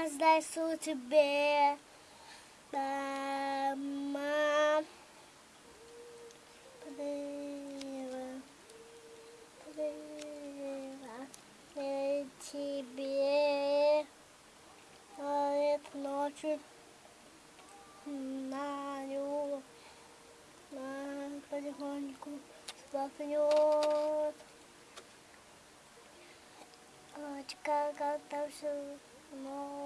вознесу тебе, мама. Прыгаю, прыгаю тебе. Говорит ночью Надю, Надя потихоньку вздохнет. Очка как-то все но...